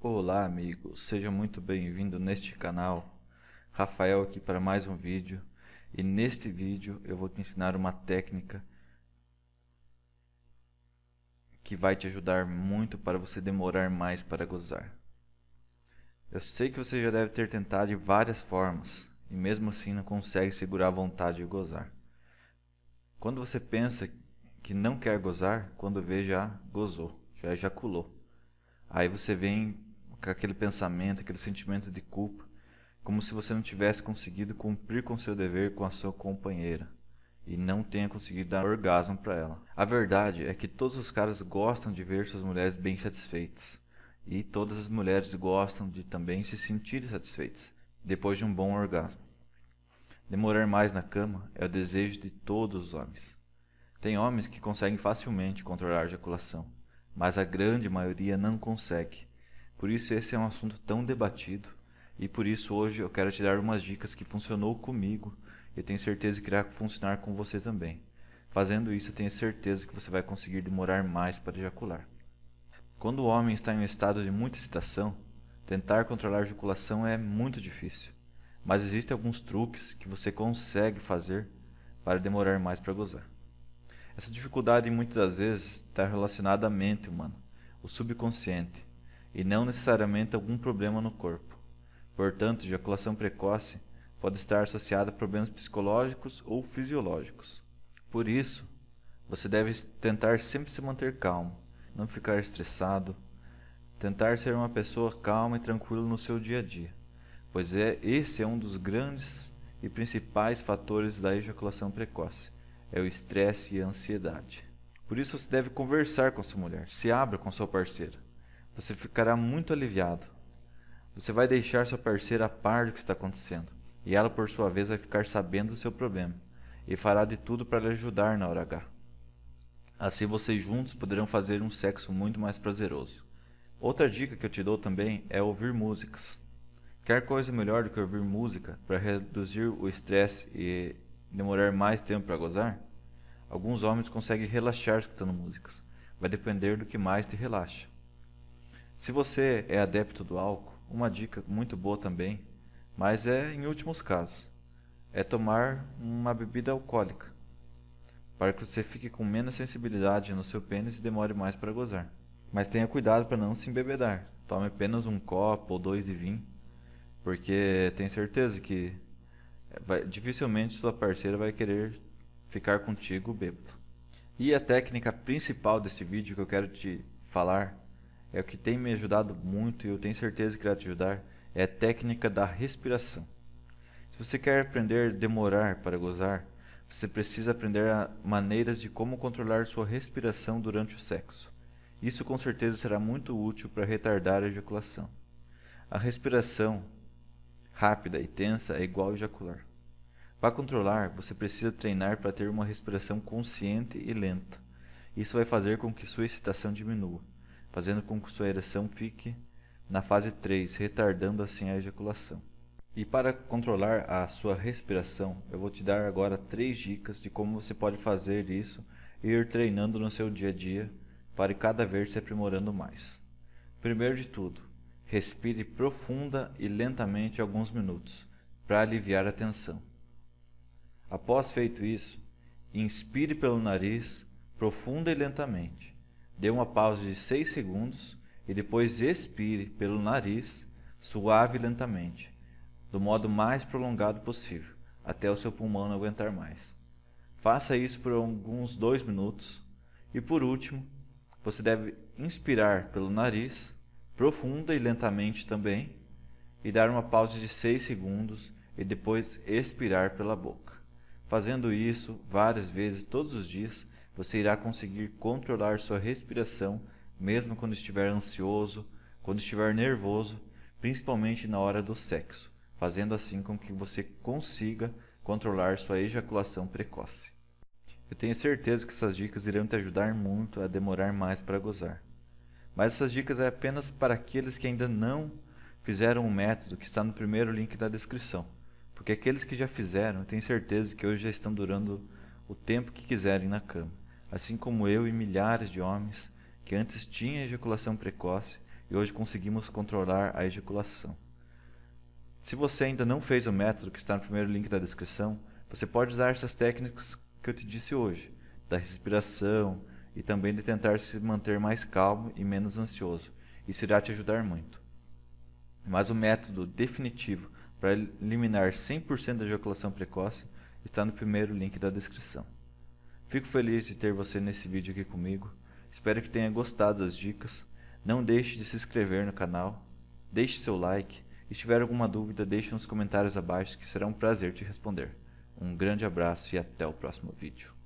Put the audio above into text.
Olá amigos, seja muito bem-vindo neste canal. Rafael aqui para mais um vídeo e neste vídeo eu vou te ensinar uma técnica que vai te ajudar muito para você demorar mais para gozar. Eu sei que você já deve ter tentado de várias formas e mesmo assim não consegue segurar a vontade de gozar. Quando você pensa que não quer gozar, quando vê já gozou, já ejaculou. Aí você vem com aquele pensamento, aquele sentimento de culpa, como se você não tivesse conseguido cumprir com seu dever com a sua companheira e não tenha conseguido dar orgasmo para ela. A verdade é que todos os caras gostam de ver suas mulheres bem satisfeitas e todas as mulheres gostam de também se sentirem satisfeitas depois de um bom orgasmo. Demorar mais na cama é o desejo de todos os homens. Tem homens que conseguem facilmente controlar a ejaculação, mas a grande maioria não consegue por isso esse é um assunto tão debatido e por isso hoje eu quero te dar umas dicas que funcionou comigo e tenho certeza que irá funcionar com você também. Fazendo isso, eu tenho certeza que você vai conseguir demorar mais para ejacular. Quando o homem está em um estado de muita excitação, tentar controlar a ejaculação é muito difícil, mas existem alguns truques que você consegue fazer para demorar mais para gozar. Essa dificuldade muitas das vezes está relacionada à mente humana, o subconsciente, e não necessariamente algum problema no corpo. Portanto, ejaculação precoce pode estar associada a problemas psicológicos ou fisiológicos. Por isso, você deve tentar sempre se manter calmo, não ficar estressado, tentar ser uma pessoa calma e tranquila no seu dia a dia, pois é esse é um dos grandes e principais fatores da ejaculação precoce, é o estresse e a ansiedade. Por isso você deve conversar com sua mulher, se abra com sua parceira você ficará muito aliviado. Você vai deixar sua parceira a par do que está acontecendo, e ela por sua vez vai ficar sabendo do seu problema, e fará de tudo para lhe ajudar na hora H. Assim vocês juntos poderão fazer um sexo muito mais prazeroso. Outra dica que eu te dou também é ouvir músicas. Quer coisa melhor do que ouvir música para reduzir o estresse e demorar mais tempo para gozar? Alguns homens conseguem relaxar escutando músicas. Vai depender do que mais te relaxa. Se você é adepto do álcool, uma dica muito boa também, mas é em últimos casos, é tomar uma bebida alcoólica, para que você fique com menos sensibilidade no seu pênis e demore mais para gozar. Mas tenha cuidado para não se embebedar. Tome apenas um copo ou dois de vinho, porque tenho certeza que vai, dificilmente sua parceira vai querer ficar contigo bêbado. E a técnica principal desse vídeo que eu quero te falar é o que tem me ajudado muito e eu tenho certeza que irá te ajudar, é a técnica da respiração. Se você quer aprender a demorar para gozar, você precisa aprender maneiras de como controlar sua respiração durante o sexo. Isso com certeza será muito útil para retardar a ejaculação. A respiração rápida e tensa é igual a ejacular. Para controlar, você precisa treinar para ter uma respiração consciente e lenta. Isso vai fazer com que sua excitação diminua fazendo com que sua ereção fique na fase 3, retardando assim a ejaculação. E para controlar a sua respiração, eu vou te dar agora três dicas de como você pode fazer isso e ir treinando no seu dia a dia para cada vez se aprimorando mais. Primeiro de tudo, respire profunda e lentamente alguns minutos para aliviar a tensão. Após feito isso, inspire pelo nariz profunda e lentamente. Dê uma pausa de 6 segundos e depois expire pelo nariz, suave e lentamente, do modo mais prolongado possível, até o seu pulmão não aguentar mais. Faça isso por alguns 2 minutos e por último, você deve inspirar pelo nariz, profunda e lentamente também, e dar uma pausa de 6 segundos e depois expirar pela boca. Fazendo isso várias vezes todos os dias, você irá conseguir controlar sua respiração mesmo quando estiver ansioso, quando estiver nervoso, principalmente na hora do sexo, fazendo assim com que você consiga controlar sua ejaculação precoce. Eu tenho certeza que essas dicas irão te ajudar muito a demorar mais para gozar. Mas essas dicas é apenas para aqueles que ainda não fizeram o método que está no primeiro link da descrição. Porque aqueles que já fizeram, tenho certeza que hoje já estão durando o tempo que quiserem na cama assim como eu e milhares de homens que antes tinham ejaculação precoce e hoje conseguimos controlar a ejaculação. Se você ainda não fez o método que está no primeiro link da descrição, você pode usar essas técnicas que eu te disse hoje, da respiração e também de tentar se manter mais calmo e menos ansioso. Isso irá te ajudar muito. Mas o método definitivo para eliminar 100% da ejaculação precoce está no primeiro link da descrição. Fico feliz de ter você nesse vídeo aqui comigo. Espero que tenha gostado das dicas. Não deixe de se inscrever no canal, deixe seu like e se tiver alguma dúvida deixe nos comentários abaixo que será um prazer te responder. Um grande abraço e até o próximo vídeo.